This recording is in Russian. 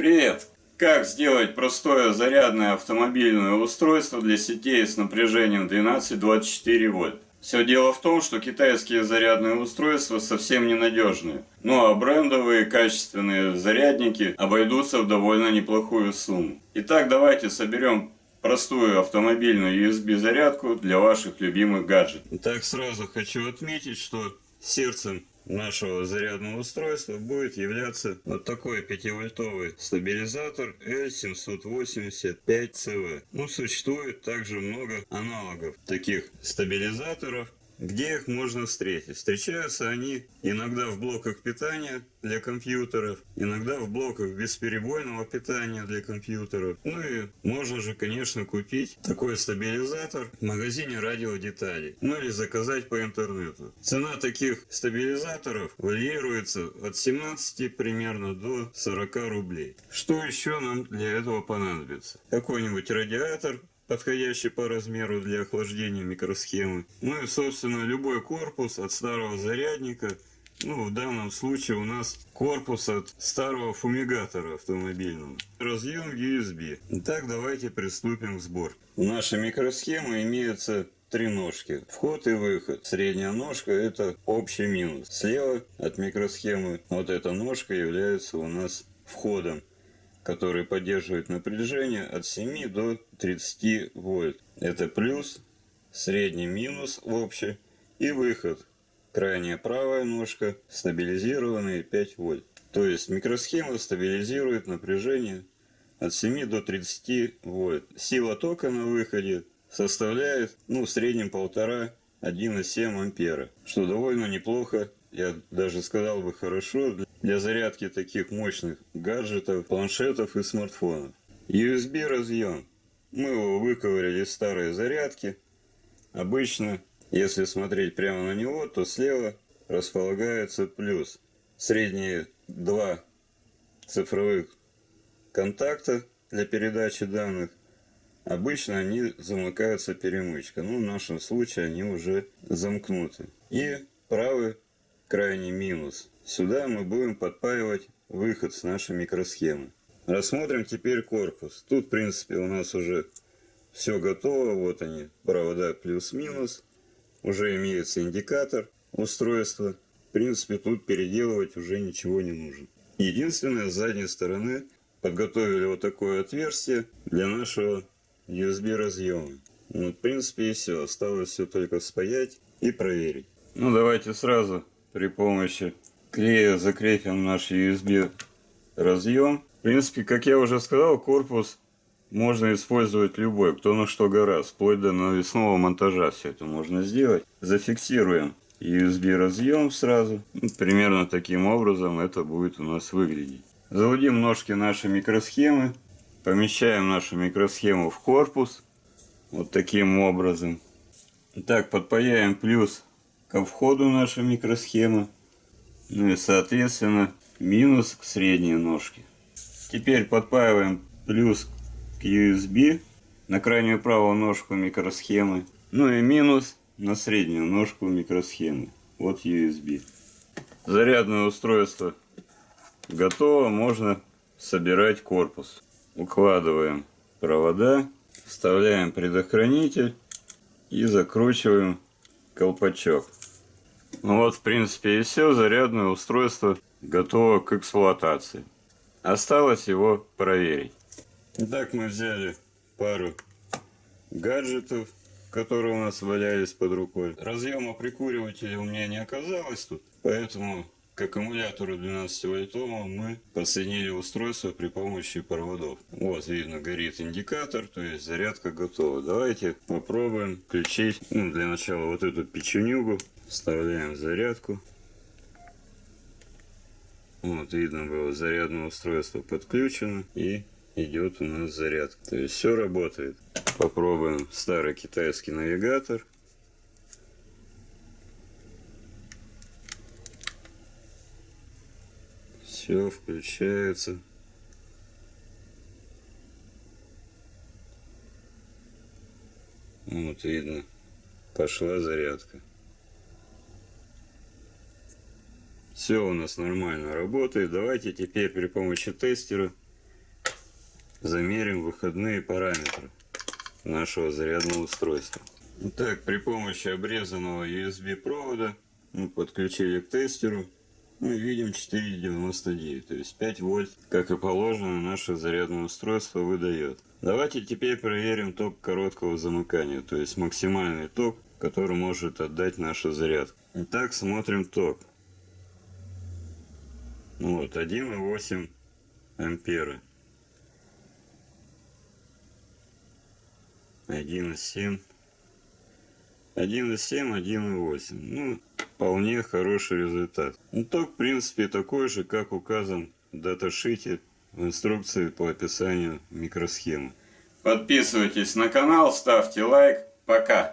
Привет! Как сделать простое зарядное автомобильное устройство для сетей с напряжением 12-24 вольт? Все дело в том, что китайские зарядные устройства совсем ненадежные. Ну а брендовые качественные зарядники обойдутся в довольно неплохую сумму. Итак, давайте соберем простую автомобильную USB зарядку для ваших любимых гаджетов. Так сразу хочу отметить, что сердцем нашего зарядного устройства будет являться вот такой 5-вольтовый стабилизатор L785CV. Ну, существует также много аналогов таких стабилизаторов, где их можно встретить? Встречаются они иногда в блоках питания для компьютеров, иногда в блоках бесперебойного питания для компьютеров. Ну и можно же, конечно, купить такой стабилизатор в магазине радиодеталей. Ну или заказать по интернету. Цена таких стабилизаторов варьируется от 17 примерно до 40 рублей. Что еще нам для этого понадобится? Какой-нибудь радиатор подходящий по размеру для охлаждения микросхемы. Ну и, собственно, любой корпус от старого зарядника. Ну, в данном случае у нас корпус от старого фумигатора автомобильного. Разъем USB. Итак, давайте приступим к сборке. В нашей микросхеме имеются три ножки. Вход и выход. Средняя ножка это общий минус. Слева от микросхемы вот эта ножка является у нас входом который поддерживает напряжение от 7 до 30 вольт. Это плюс, средний минус в общем и выход. Крайняя правая ножка стабилизированные 5 вольт. То есть микросхема стабилизирует напряжение от 7 до 30 вольт. Сила тока на выходе составляет ну, в среднем 1,5-1,7 ампера, что довольно неплохо я даже сказал бы хорошо, для зарядки таких мощных гаджетов, планшетов и смартфонов. USB разъем. Мы его выковыряли из старой зарядки. Обычно, если смотреть прямо на него, то слева располагается плюс. Средние два цифровых контакта для передачи данных. Обычно они замыкаются перемычкой. Ну, в нашем случае они уже замкнуты. И правый крайний минус. Сюда мы будем подпаивать выход с нашей микросхемы. Рассмотрим теперь корпус. Тут, в принципе, у нас уже все готово. Вот они, провода плюс-минус. Уже имеется индикатор устройства. В принципе, тут переделывать уже ничего не нужно. Единственное, с задней стороны подготовили вот такое отверстие для нашего USB разъема. Ну, в принципе, и все. Осталось все только спаять и проверить. Ну, давайте сразу при помощи клея закрепим наш USB разъем. В принципе, как я уже сказал, корпус можно использовать любой, кто на что гораздо, вплоть до навесного монтажа все это можно сделать. Зафиксируем USB разъем сразу. Ну, примерно таким образом это будет у нас выглядеть. Заводим ножки нашей микросхемы. Помещаем нашу микросхему в корпус. Вот таким образом. Так, подпаяем плюс ко входу нашей микросхемы. Ну и соответственно минус к средней ножке. Теперь подпаиваем плюс к USB на крайнюю правую ножку микросхемы. Ну и минус на среднюю ножку микросхемы. Вот USB. Зарядное устройство готово. Можно собирать корпус. Укладываем провода, вставляем предохранитель и закручиваем колпачок. Ну вот, в принципе, и все. Зарядное устройство готово к эксплуатации. Осталось его проверить. Итак, мы взяли пару гаджетов, которые у нас валялись под рукой. Разъема прикуривателя у меня не оказалось тут, поэтому к аккумулятору 12 вольтовому мы подсоединили устройство при помощи проводов. Вот видно горит индикатор, то есть зарядка готова. Давайте попробуем включить ну, для начала вот эту печенюгу. Вставляем зарядку. Вот видно было зарядное устройство подключено и идет у нас зарядка. То есть все работает. Попробуем старый китайский навигатор. Все включается. Вот видно, пошла зарядка. Все у нас нормально работает. Давайте теперь при помощи тестера замерим выходные параметры нашего зарядного устройства. Итак, при помощи обрезанного USB провода мы подключили к тестеру. Мы видим 4,99, то есть 5 вольт, как и положено, наше зарядное устройство выдает. Давайте теперь проверим ток короткого замыкания, то есть максимальный ток, который может отдать наша зарядка. Итак, смотрим ток. Вот, 1,8 ампера. 1,7. 1,7, 1,8. Ну, вполне хороший результат. Ну, ток, в принципе, такой же, как указан в даташите в инструкции по описанию микросхемы. Подписывайтесь на канал, ставьте лайк. Пока!